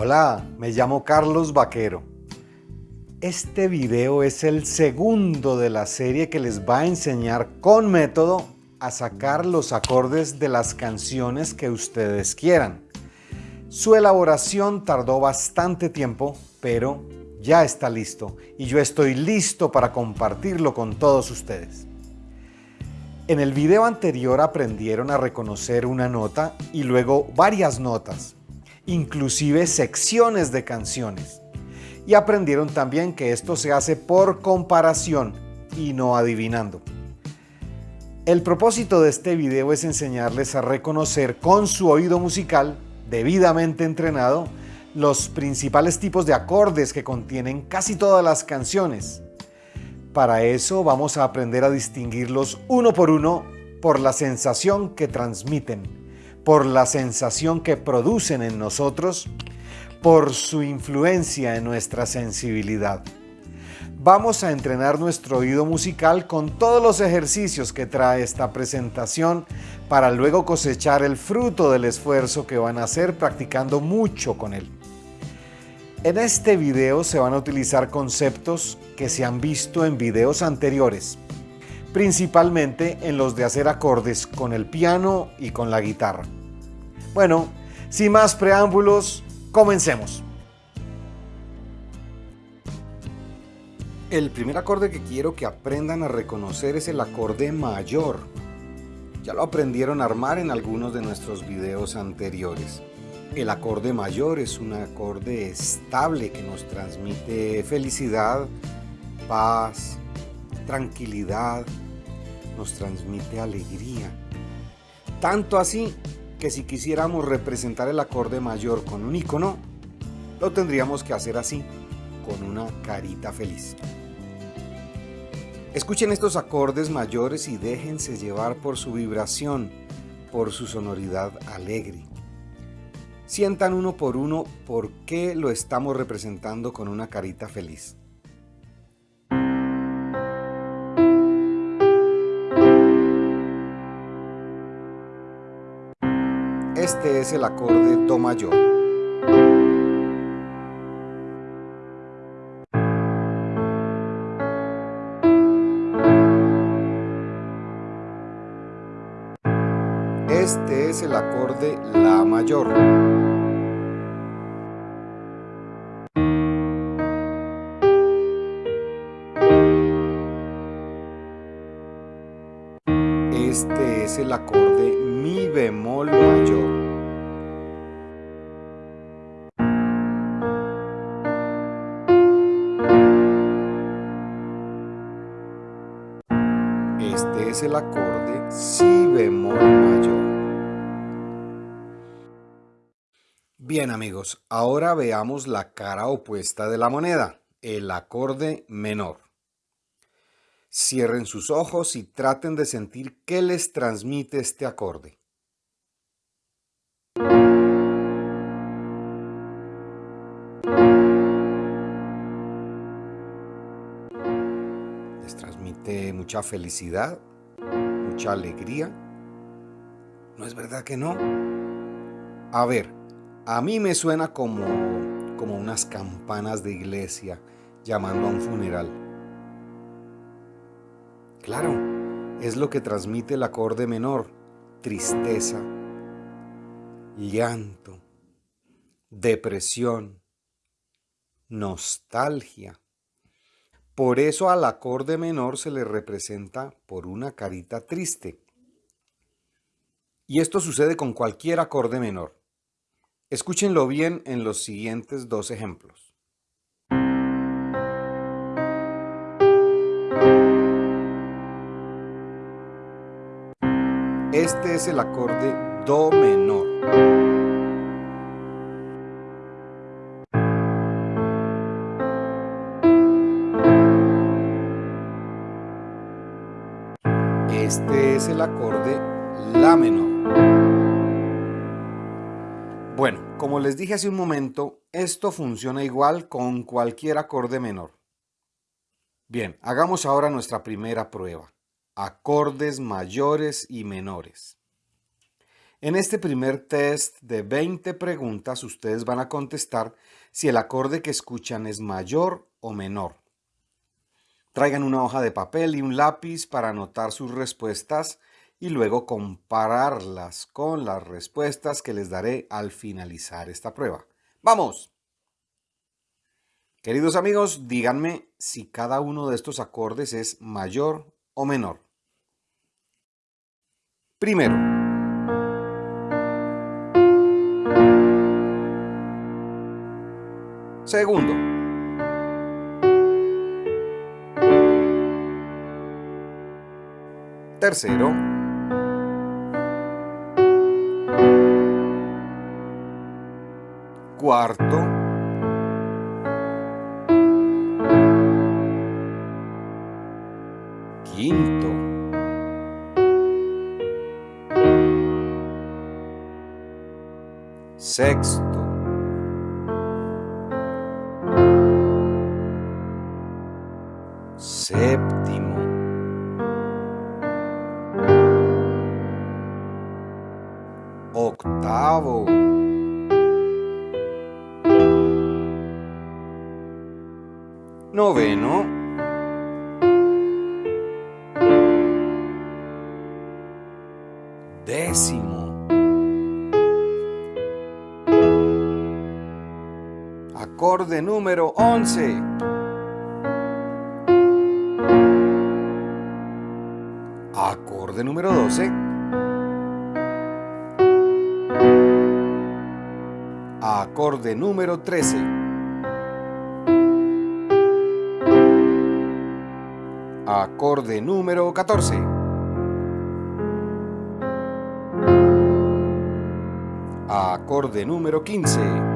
Hola, me llamo Carlos Vaquero. Este video es el segundo de la serie que les va a enseñar con método a sacar los acordes de las canciones que ustedes quieran. Su elaboración tardó bastante tiempo, pero ya está listo y yo estoy listo para compartirlo con todos ustedes. En el video anterior aprendieron a reconocer una nota y luego varias notas inclusive secciones de canciones. Y aprendieron también que esto se hace por comparación y no adivinando. El propósito de este video es enseñarles a reconocer con su oído musical debidamente entrenado los principales tipos de acordes que contienen casi todas las canciones. Para eso vamos a aprender a distinguirlos uno por uno por la sensación que transmiten por la sensación que producen en nosotros, por su influencia en nuestra sensibilidad. Vamos a entrenar nuestro oído musical con todos los ejercicios que trae esta presentación para luego cosechar el fruto del esfuerzo que van a hacer practicando mucho con él. En este video se van a utilizar conceptos que se han visto en videos anteriores, principalmente en los de hacer acordes con el piano y con la guitarra. Bueno, sin más preámbulos, comencemos. El primer acorde que quiero que aprendan a reconocer es el acorde mayor. Ya lo aprendieron a armar en algunos de nuestros videos anteriores. El acorde mayor es un acorde estable que nos transmite felicidad, paz, tranquilidad, nos transmite alegría. Tanto así que si quisiéramos representar el acorde mayor con un icono, lo tendríamos que hacer así, con una carita feliz. Escuchen estos acordes mayores y déjense llevar por su vibración, por su sonoridad alegre. Sientan uno por uno por qué lo estamos representando con una carita feliz. Este es el acorde Do mayor. Este es el acorde La mayor. Este es el acorde Mi bemol mayor. El acorde Si bemol mayor. Bien amigos, ahora veamos la cara opuesta de la moneda, el acorde menor. Cierren sus ojos y traten de sentir qué les transmite este acorde. Les transmite mucha felicidad, mucha alegría. ¿No es verdad que no? A ver, a mí me suena como, como unas campanas de iglesia llamando a un funeral. Claro, es lo que transmite el acorde menor, tristeza, llanto, depresión, nostalgia. Por eso al acorde menor se le representa por una carita triste. Y esto sucede con cualquier acorde menor. Escúchenlo bien en los siguientes dos ejemplos. Este es el acorde Do menor. El acorde La menor. Bueno, como les dije hace un momento, esto funciona igual con cualquier acorde menor. Bien, hagamos ahora nuestra primera prueba. Acordes mayores y menores. En este primer test de 20 preguntas, ustedes van a contestar si el acorde que escuchan es mayor o menor. Traigan una hoja de papel y un lápiz para anotar sus respuestas y luego compararlas con las respuestas que les daré al finalizar esta prueba. ¡Vamos! Queridos amigos, díganme si cada uno de estos acordes es mayor o menor. Primero, Segundo. Tercero. Cuarto. Quinto. Sexto. Acorde número 12. Acorde número 13. Acorde número 14. Acorde número 15.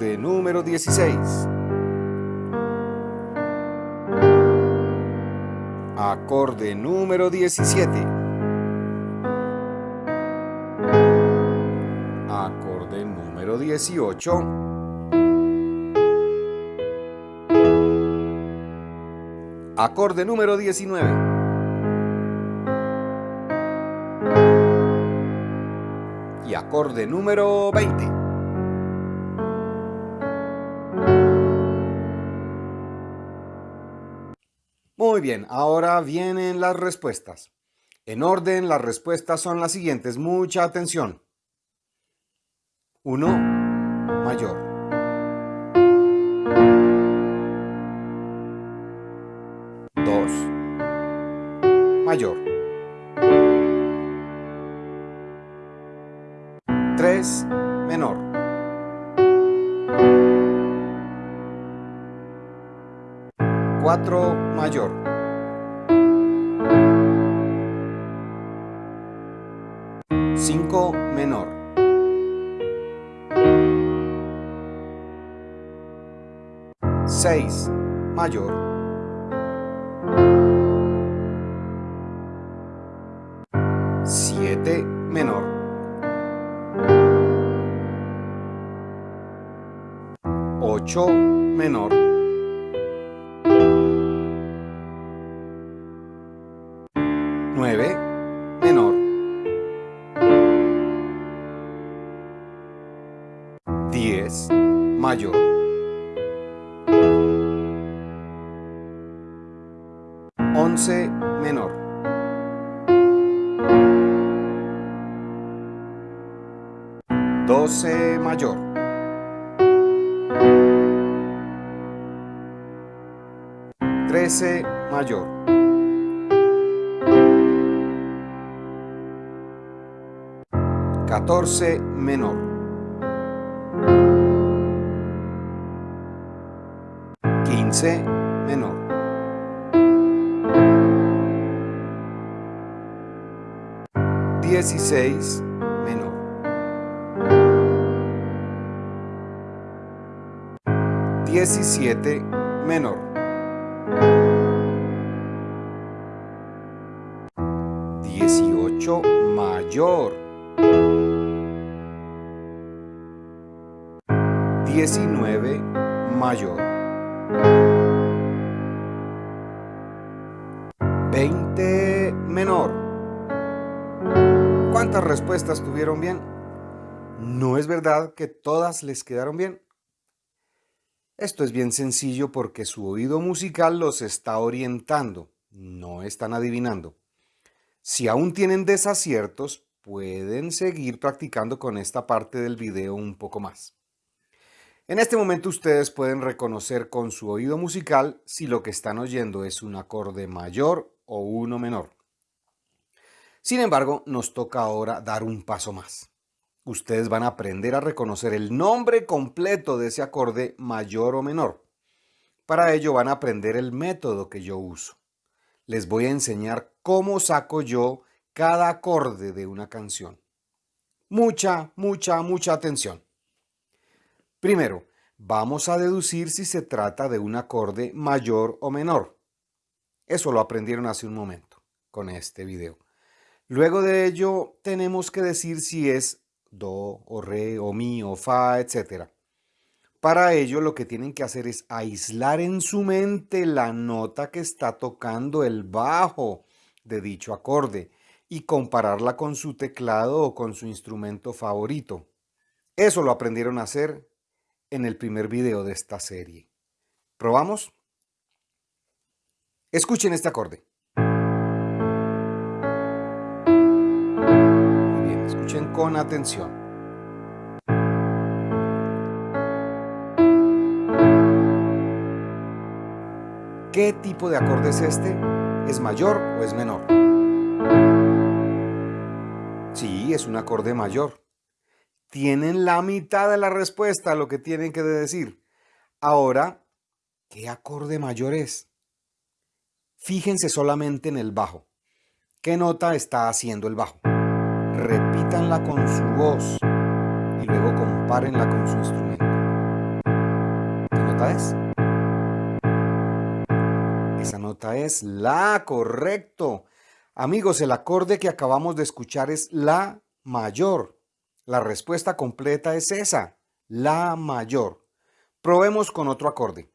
Acorde número 16. Acorde número 17. Acorde número 18. Acorde número 19. Y acorde número 20. Muy bien, ahora vienen las respuestas. En orden, las respuestas son las siguientes. Mucha atención. 1. Mayor. 2. Mayor. 3. Menor. 4 mayor. 6 mayor. 7 menor. 8 menor. 9 menor. 10 mayor. 14 menor. 15 menor. 16 menor. 17 menor. 18 mayor. 19 mayor. 20 menor. ¿Cuántas respuestas tuvieron bien? ¿No es verdad que todas les quedaron bien? Esto es bien sencillo porque su oído musical los está orientando, no están adivinando. Si aún tienen desaciertos, pueden seguir practicando con esta parte del video un poco más. En este momento ustedes pueden reconocer con su oído musical si lo que están oyendo es un acorde mayor o uno menor. Sin embargo, nos toca ahora dar un paso más ustedes van a aprender a reconocer el nombre completo de ese acorde mayor o menor. Para ello van a aprender el método que yo uso. Les voy a enseñar cómo saco yo cada acorde de una canción. Mucha, mucha, mucha atención. Primero, vamos a deducir si se trata de un acorde mayor o menor. Eso lo aprendieron hace un momento con este video. Luego de ello, tenemos que decir si es do o re o mi o fa, etc. Para ello lo que tienen que hacer es aislar en su mente la nota que está tocando el bajo de dicho acorde y compararla con su teclado o con su instrumento favorito. Eso lo aprendieron a hacer en el primer video de esta serie. ¿Probamos? Escuchen este acorde. Escuchen con atención. ¿Qué tipo de acorde es este? ¿Es mayor o es menor? Sí, es un acorde mayor. Tienen la mitad de la respuesta a lo que tienen que decir. Ahora, ¿qué acorde mayor es? Fíjense solamente en el bajo. ¿Qué nota está haciendo el bajo? repítanla con su voz y luego compárenla con su instrumento. ¿Qué nota es? Esa nota es La, correcto. Amigos, el acorde que acabamos de escuchar es La mayor. La respuesta completa es esa, La mayor. Probemos con otro acorde.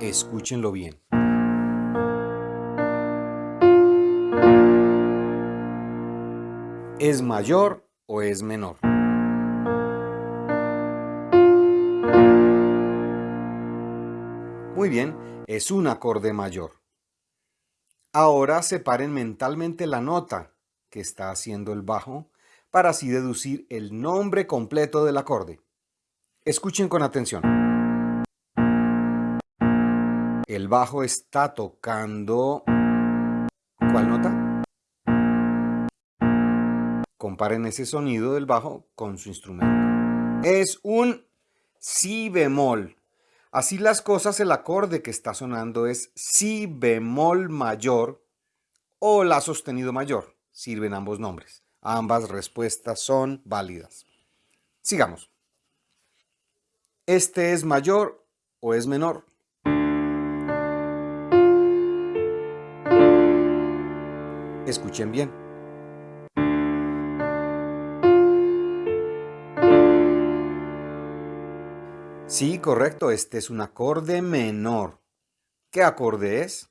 Escúchenlo bien. ¿Es mayor o es menor? Muy bien, es un acorde mayor. Ahora separen mentalmente la nota que está haciendo el bajo para así deducir el nombre completo del acorde. Escuchen con atención. El bajo está tocando... ¿Cuál nota? Comparen ese sonido del bajo con su instrumento. Es un si bemol. Así las cosas, el acorde que está sonando es si bemol mayor o la sostenido mayor. Sirven ambos nombres. Ambas respuestas son válidas. Sigamos. ¿Este es mayor o es menor? Escuchen bien. Sí, correcto, este es un acorde menor. ¿Qué acorde es?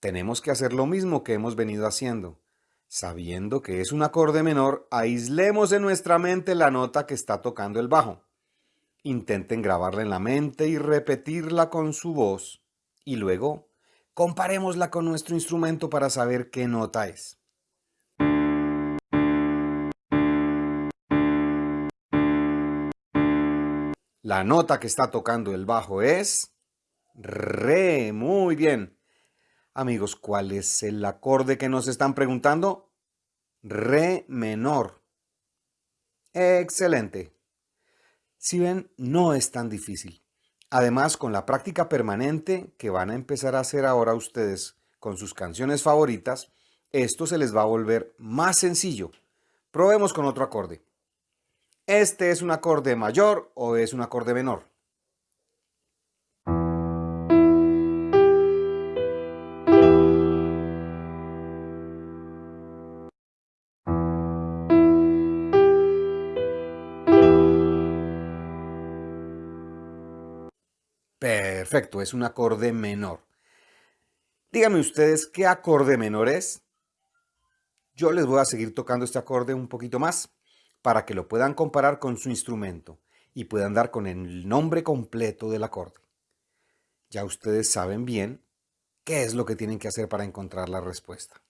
Tenemos que hacer lo mismo que hemos venido haciendo. Sabiendo que es un acorde menor, aislemos en nuestra mente la nota que está tocando el bajo. Intenten grabarla en la mente y repetirla con su voz. Y luego Comparémosla con nuestro instrumento para saber qué nota es. La nota que está tocando el bajo es Re. Muy bien. Amigos, ¿cuál es el acorde que nos están preguntando? Re menor. Excelente. Si ven, no es tan difícil. Además, con la práctica permanente que van a empezar a hacer ahora ustedes con sus canciones favoritas, esto se les va a volver más sencillo. Probemos con otro acorde. ¿Este es un acorde mayor o es un acorde menor? Perfecto, es un acorde menor. Díganme ustedes qué acorde menor es. Yo les voy a seguir tocando este acorde un poquito más para que lo puedan comparar con su instrumento y puedan dar con el nombre completo del acorde. Ya ustedes saben bien qué es lo que tienen que hacer para encontrar la respuesta.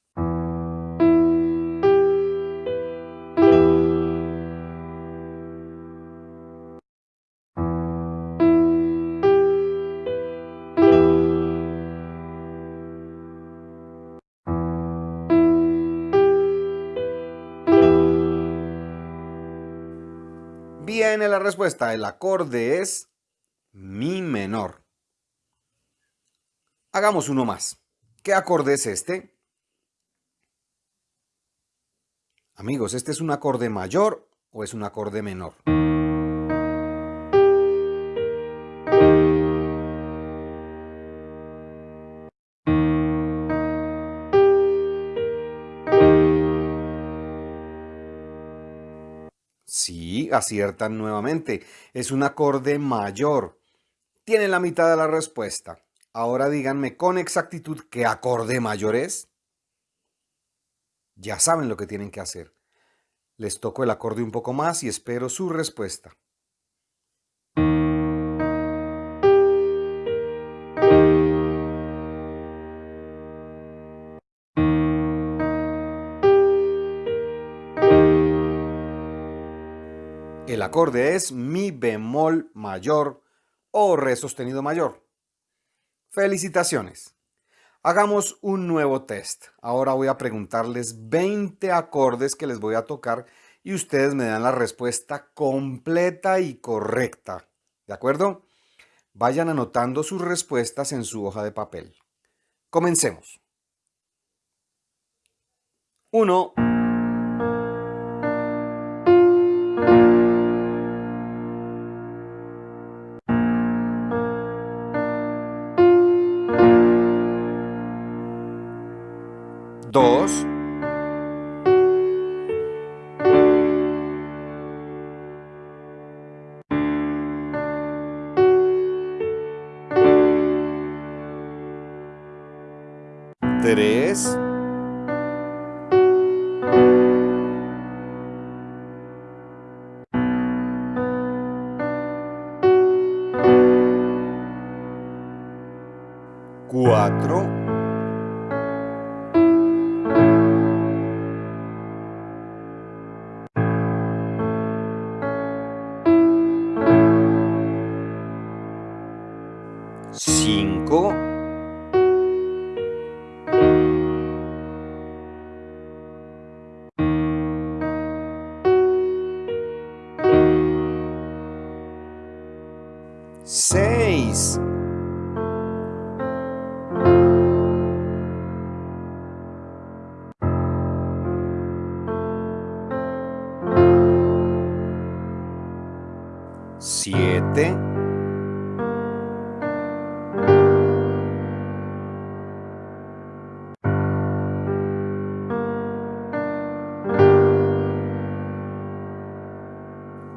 Viene la respuesta. El acorde es Mi menor. Hagamos uno más. ¿Qué acorde es este? Amigos, ¿este es un acorde mayor o es un acorde menor? Aciertan nuevamente. Es un acorde mayor. Tienen la mitad de la respuesta. Ahora díganme con exactitud qué acorde mayor es. Ya saben lo que tienen que hacer. Les toco el acorde un poco más y espero su respuesta. Acorde es mi bemol mayor o re sostenido mayor. Felicitaciones. Hagamos un nuevo test. Ahora voy a preguntarles 20 acordes que les voy a tocar y ustedes me dan la respuesta completa y correcta. ¿De acuerdo? Vayan anotando sus respuestas en su hoja de papel. Comencemos. 1. 2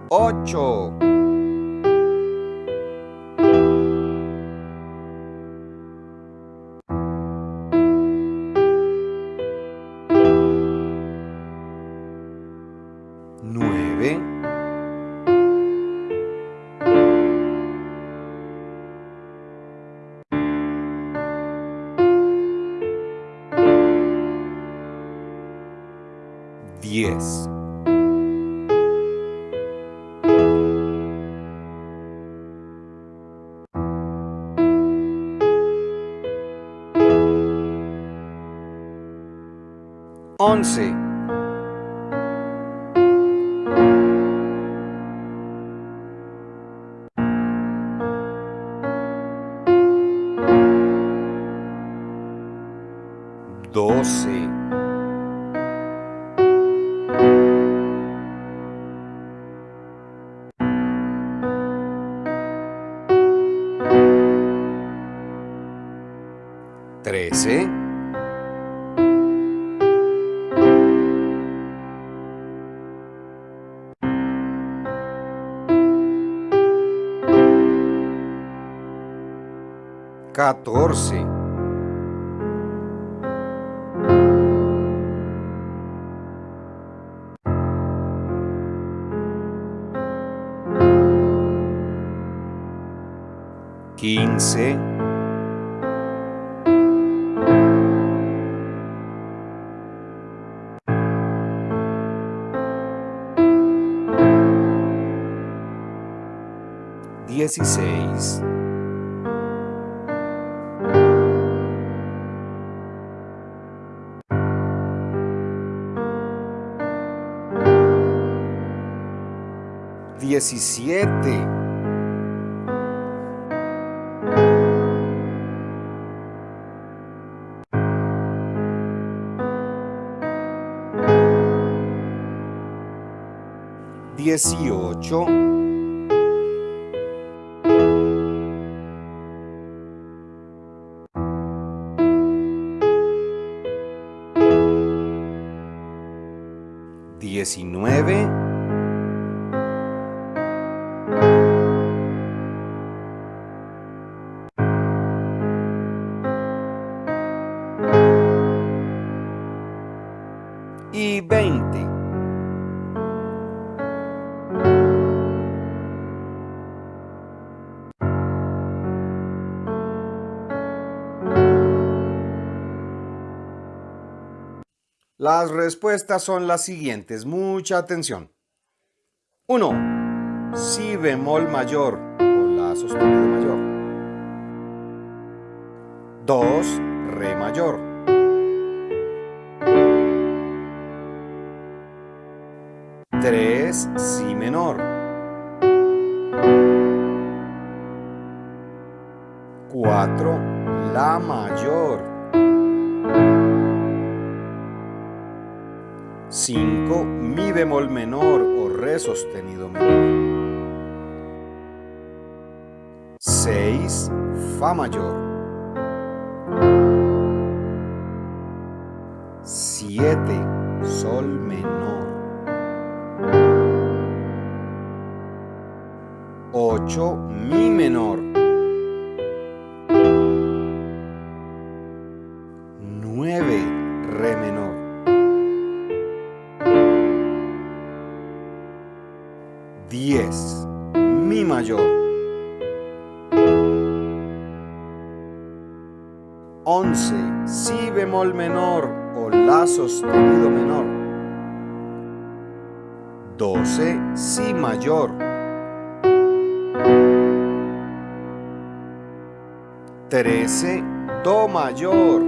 8. Ponzi. 14. Quince. Dieciséis. Diecisiete, dieciocho, diecinueve, Las respuestas son las siguientes, mucha atención. 1. Si bemol mayor o la sostenido mayor. 2. Re mayor. 3. Si menor. 4. La mayor. 5. Mi bemol menor o re sostenido menor. 6. Fa mayor. 7. Sol menor. 8. Mi menor. Menor o La sostenido menor. 12. Si mayor. 13. Do mayor.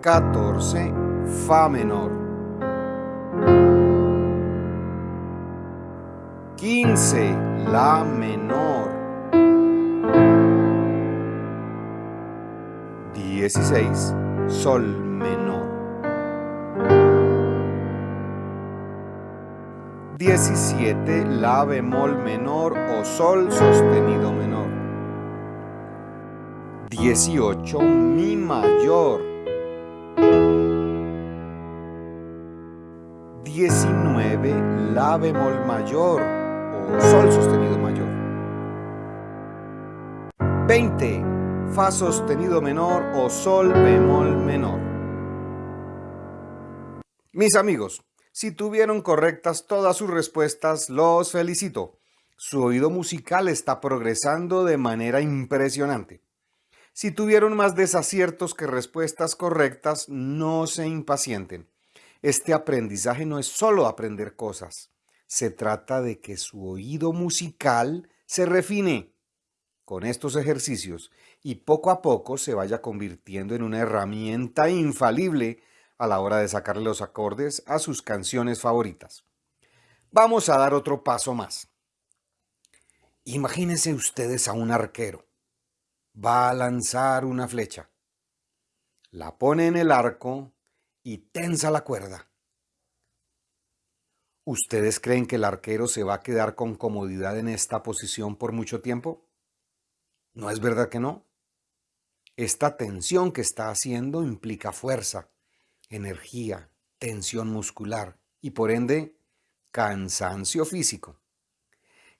14. Fa menor. 15. La menor. 16. Sol menor. 17. La bemol menor o Sol sostenido menor. 18. Mi mayor. 19. La bemol mayor o Sol sostenido mayor. 20. Fa sostenido menor o Sol bemol menor. Mis amigos, si tuvieron correctas todas sus respuestas, los felicito. Su oído musical está progresando de manera impresionante. Si tuvieron más desaciertos que respuestas correctas, no se impacienten. Este aprendizaje no es solo aprender cosas. Se trata de que su oído musical se refine con estos ejercicios y poco a poco se vaya convirtiendo en una herramienta infalible a la hora de sacarle los acordes a sus canciones favoritas. Vamos a dar otro paso más. Imagínense ustedes a un arquero. Va a lanzar una flecha. La pone en el arco y tensa la cuerda. ¿Ustedes creen que el arquero se va a quedar con comodidad en esta posición por mucho tiempo? ¿No es verdad que no? Esta tensión que está haciendo implica fuerza, energía, tensión muscular y por ende cansancio físico.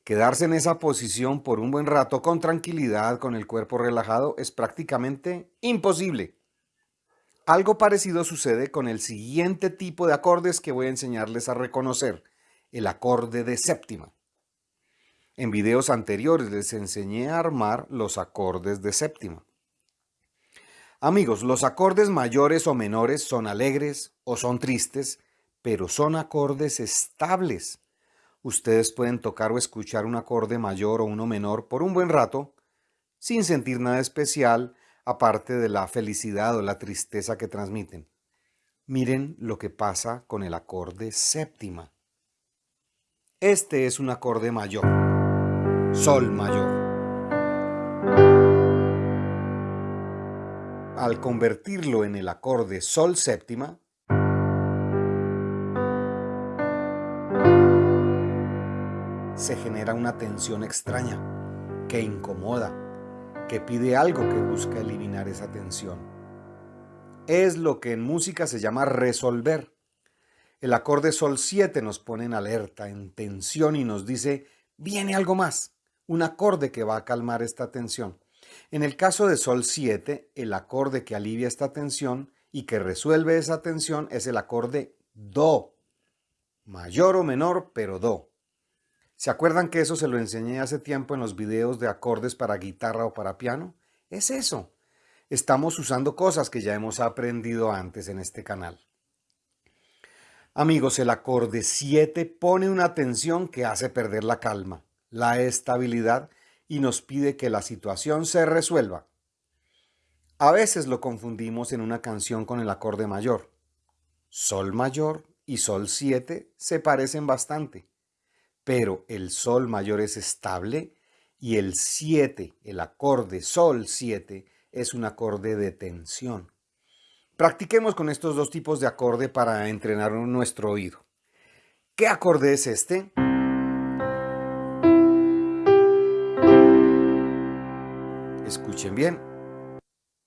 Quedarse en esa posición por un buen rato con tranquilidad, con el cuerpo relajado, es prácticamente imposible. Algo parecido sucede con el siguiente tipo de acordes que voy a enseñarles a reconocer, el acorde de séptima. En videos anteriores les enseñé a armar los acordes de séptima. Amigos, los acordes mayores o menores son alegres o son tristes, pero son acordes estables. Ustedes pueden tocar o escuchar un acorde mayor o uno menor por un buen rato, sin sentir nada especial, aparte de la felicidad o la tristeza que transmiten. Miren lo que pasa con el acorde séptima. Este es un acorde mayor. Sol mayor. Al convertirlo en el acorde Sol séptima, se genera una tensión extraña que incomoda, que pide algo que busca eliminar esa tensión. Es lo que en música se llama resolver. El acorde Sol 7 nos pone en alerta, en tensión y nos dice, viene algo más un acorde que va a calmar esta tensión. En el caso de Sol 7, el acorde que alivia esta tensión y que resuelve esa tensión es el acorde Do. Mayor o menor, pero Do. ¿Se acuerdan que eso se lo enseñé hace tiempo en los videos de acordes para guitarra o para piano? Es eso. Estamos usando cosas que ya hemos aprendido antes en este canal. Amigos, el acorde 7 pone una tensión que hace perder la calma la estabilidad y nos pide que la situación se resuelva. A veces lo confundimos en una canción con el acorde mayor. Sol mayor y Sol 7 se parecen bastante, pero el Sol mayor es estable y el 7, el acorde Sol 7, es un acorde de tensión. Practiquemos con estos dos tipos de acorde para entrenar nuestro oído. ¿Qué acorde es este? Escuchen bien,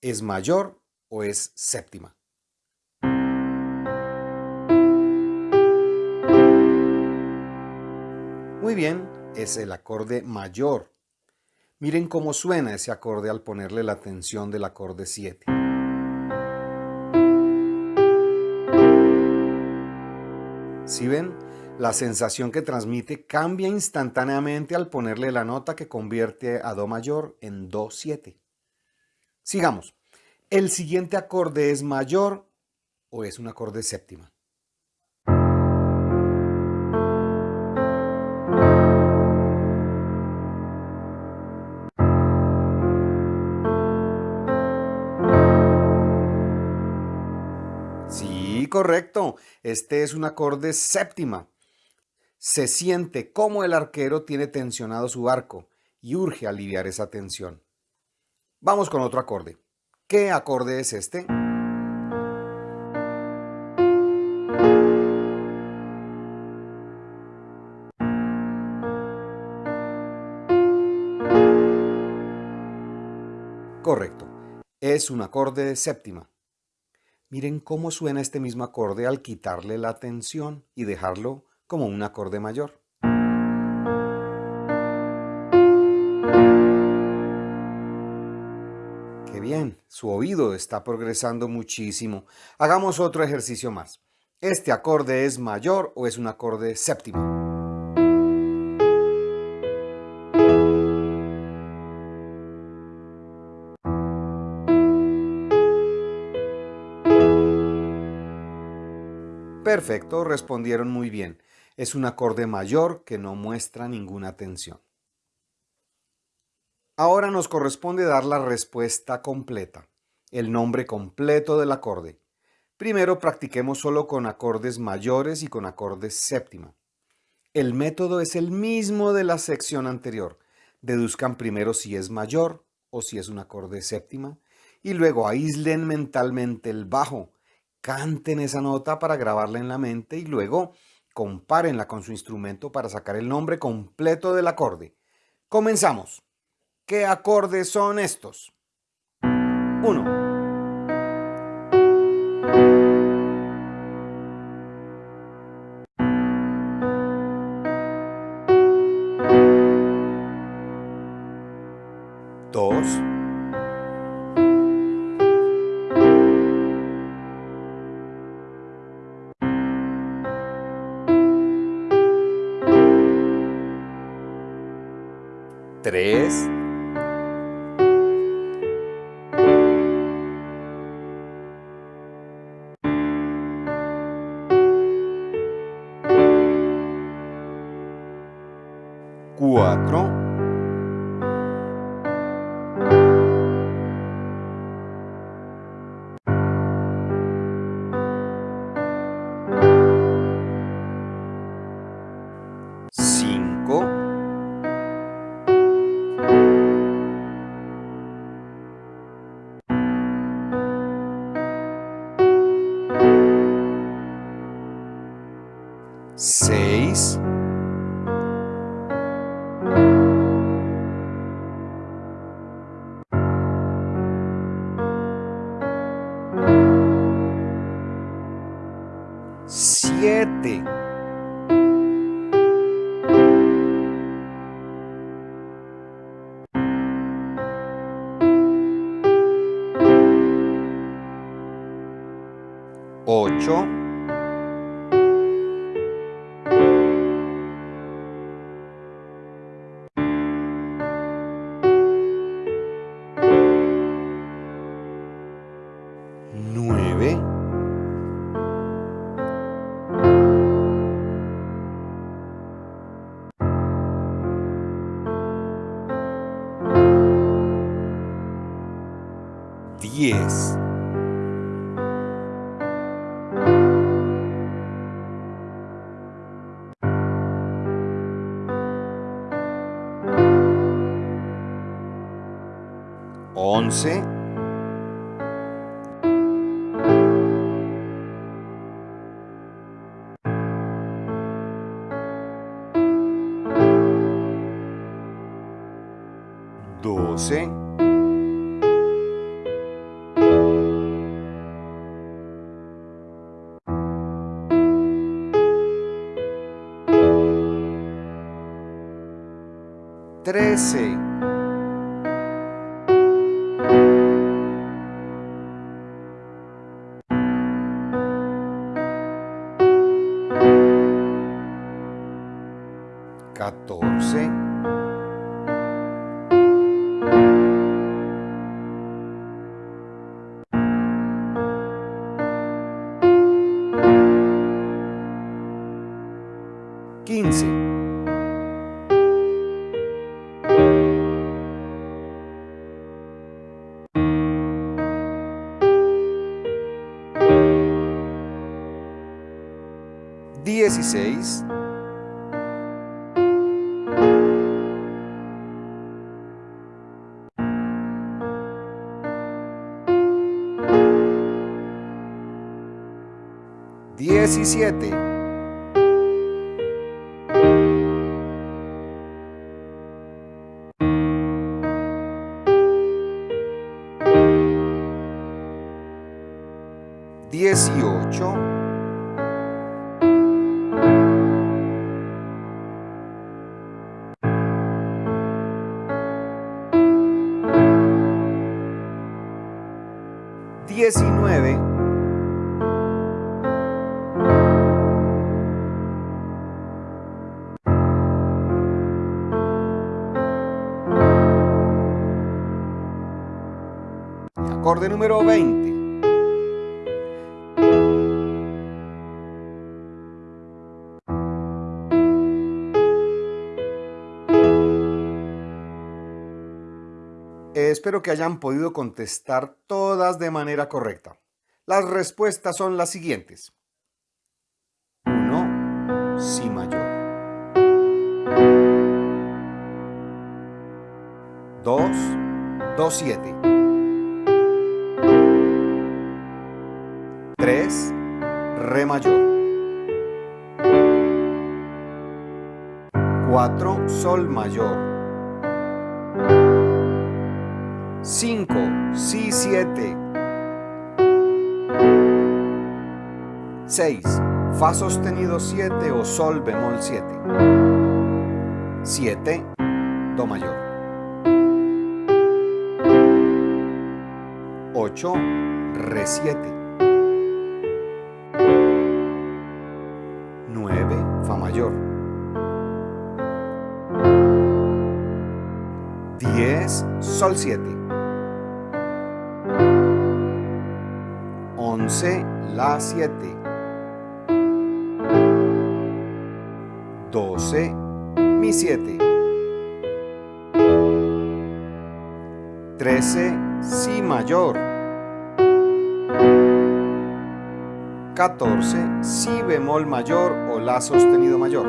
¿es mayor o es séptima? Muy bien, es el acorde mayor. Miren cómo suena ese acorde al ponerle la tensión del acorde 7. ¿Sí ven? La sensación que transmite cambia instantáneamente al ponerle la nota que convierte a Do mayor en Do 7. Sigamos. ¿El siguiente acorde es mayor o es un acorde séptima? Sí, correcto. Este es un acorde séptima se siente como el arquero tiene tensionado su arco y urge aliviar esa tensión. Vamos con otro acorde. ¿Qué acorde es este? Correcto, es un acorde de séptima. Miren cómo suena este mismo acorde al quitarle la tensión y dejarlo como un acorde mayor. ¡Qué bien! Su oído está progresando muchísimo. Hagamos otro ejercicio más. ¿Este acorde es mayor o es un acorde séptimo? Perfecto, respondieron muy bien es un acorde mayor que no muestra ninguna tensión. Ahora nos corresponde dar la respuesta completa, el nombre completo del acorde. Primero practiquemos solo con acordes mayores y con acordes séptima. El método es el mismo de la sección anterior. Deduzcan primero si es mayor o si es un acorde séptima y luego aíslen mentalmente el bajo. Canten esa nota para grabarla en la mente y luego Compárenla con su instrumento para sacar el nombre completo del acorde. Comenzamos. ¿Qué acordes son estos? 1. Dos. 3, diez, once, comecei. Quinze. 16. Diecisiete. Número veinte. Espero que hayan podido contestar todas de manera correcta. Las respuestas son las siguientes. 1. Si mayor. 2. Do 7. 3. Re mayor. 4. Sol mayor. 5, Si 7. 6, Fa sostenido 7 o Sol bemol 7. 7, Do mayor. 8, Re 7. 10, Sol 7. 11, La 7. 12, Mi 7. 13, Si mayor. 14, Si bemol mayor o La sostenido mayor.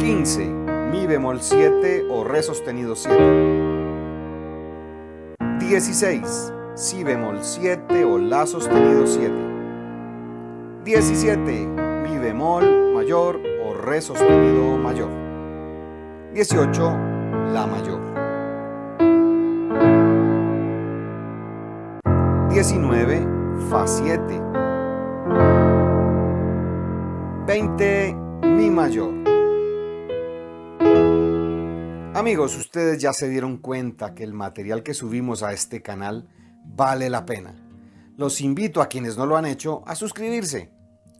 15, Mi bemol 7 o Re sostenido 7. 16, Si bemol 7 o La sostenido 7. 17, Mi bemol mayor o Re sostenido mayor. 18, La mayor. 19, Fa 7. 20, Mi mayor. Amigos, ustedes ya se dieron cuenta que el material que subimos a este canal vale la pena. Los invito a quienes no lo han hecho a suscribirse,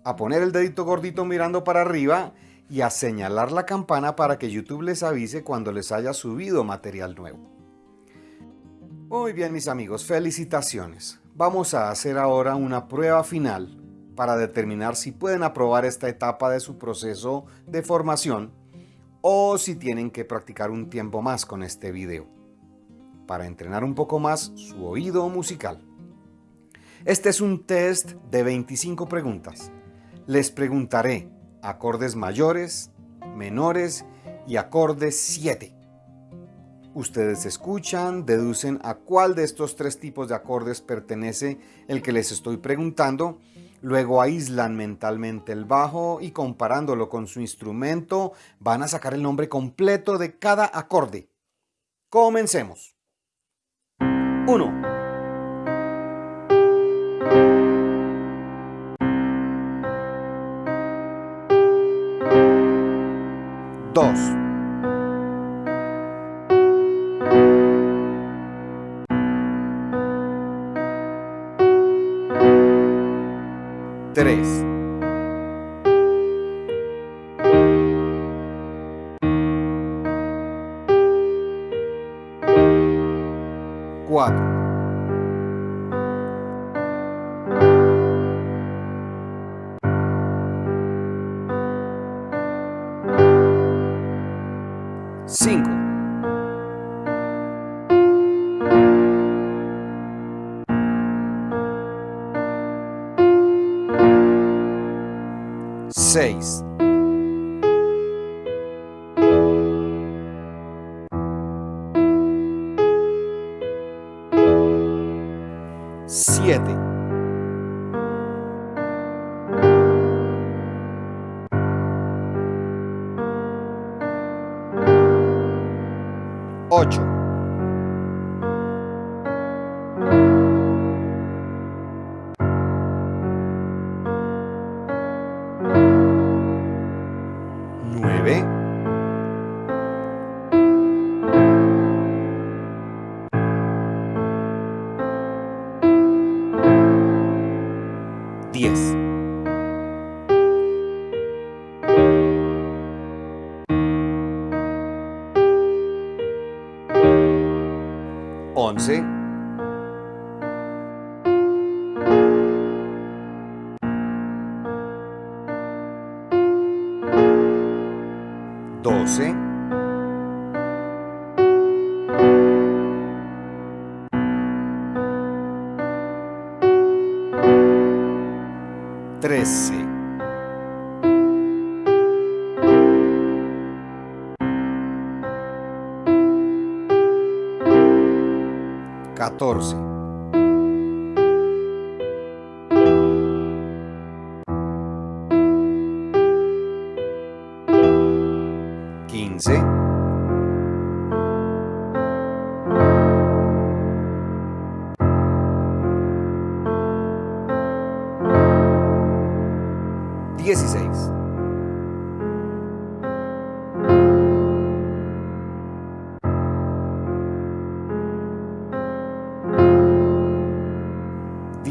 a poner el dedito gordito mirando para arriba y a señalar la campana para que YouTube les avise cuando les haya subido material nuevo. Muy bien mis amigos, felicitaciones. Vamos a hacer ahora una prueba final para determinar si pueden aprobar esta etapa de su proceso de formación o si tienen que practicar un tiempo más con este video para entrenar un poco más su oído musical. Este es un test de 25 preguntas. Les preguntaré acordes mayores, menores y acordes 7. Ustedes escuchan, deducen a cuál de estos tres tipos de acordes pertenece el que les estoy preguntando, luego aíslan mentalmente el bajo y comparándolo con su instrumento van a sacar el nombre completo de cada acorde. Comencemos. 1. 2. ¿sí? 14.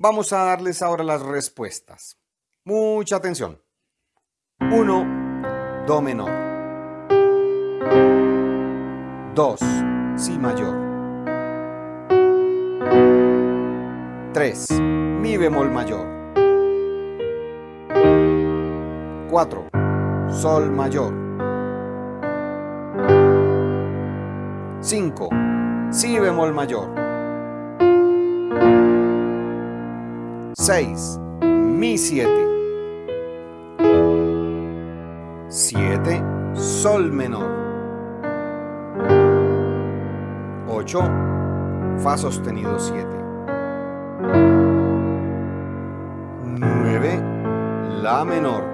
Vamos a darles ahora las respuestas. Mucha atención. 1. Do menor. 2. Si mayor. 3. Mi bemol mayor. 4. Sol mayor. 5. Si bemol mayor. 6. Mi 7. 7. Sol menor. 8. Fa sostenido 7. 9. La menor.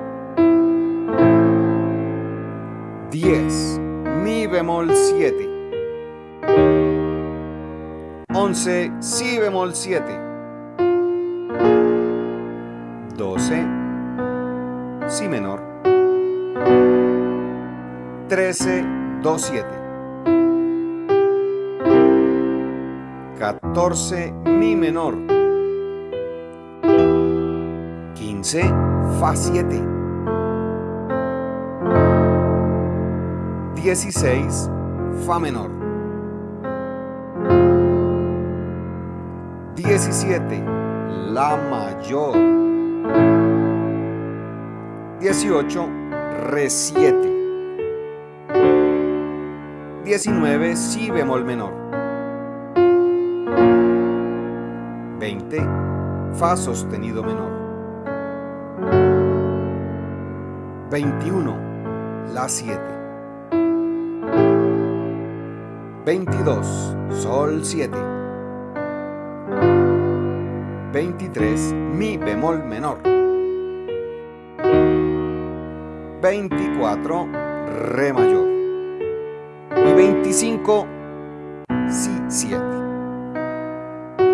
10. Mi bemol 7. 11. Si bemol 7. 12, Si menor. 13, Do 7. 14, Mi menor. 15, Fa 7. 16, Fa menor. 17, La mayor. 18, Re 7. 19, Si bemol menor. 20, Fa sostenido menor. 21, La 7. 22, Sol 7. 23, Mi bemol menor. 24, Re mayor. Y 25, Si 7.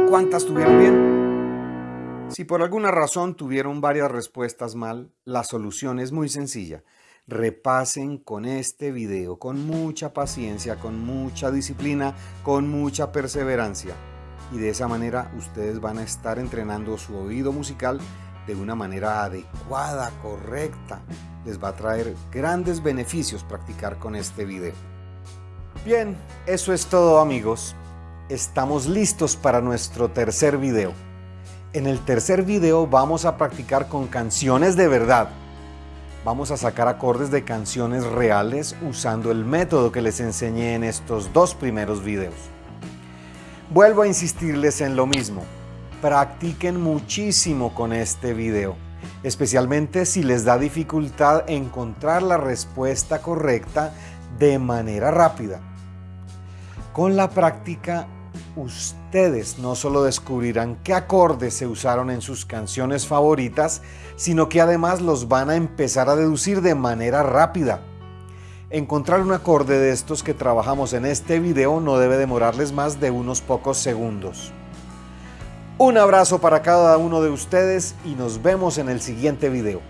¿Cuántas tuvieron bien? Si por alguna razón tuvieron varias respuestas mal, la solución es muy sencilla. Repasen con este video con mucha paciencia, con mucha disciplina, con mucha perseverancia. Y de esa manera ustedes van a estar entrenando su oído musical de una manera adecuada, correcta. Les va a traer grandes beneficios practicar con este video. Bien, eso es todo amigos. Estamos listos para nuestro tercer video. En el tercer video vamos a practicar con canciones de verdad. Vamos a sacar acordes de canciones reales usando el método que les enseñé en estos dos primeros videos. Vuelvo a insistirles en lo mismo. Practiquen muchísimo con este video, especialmente si les da dificultad encontrar la respuesta correcta de manera rápida. Con la práctica, ustedes no solo descubrirán qué acordes se usaron en sus canciones favoritas, sino que además los van a empezar a deducir de manera rápida. Encontrar un acorde de estos que trabajamos en este video no debe demorarles más de unos pocos segundos. Un abrazo para cada uno de ustedes y nos vemos en el siguiente video.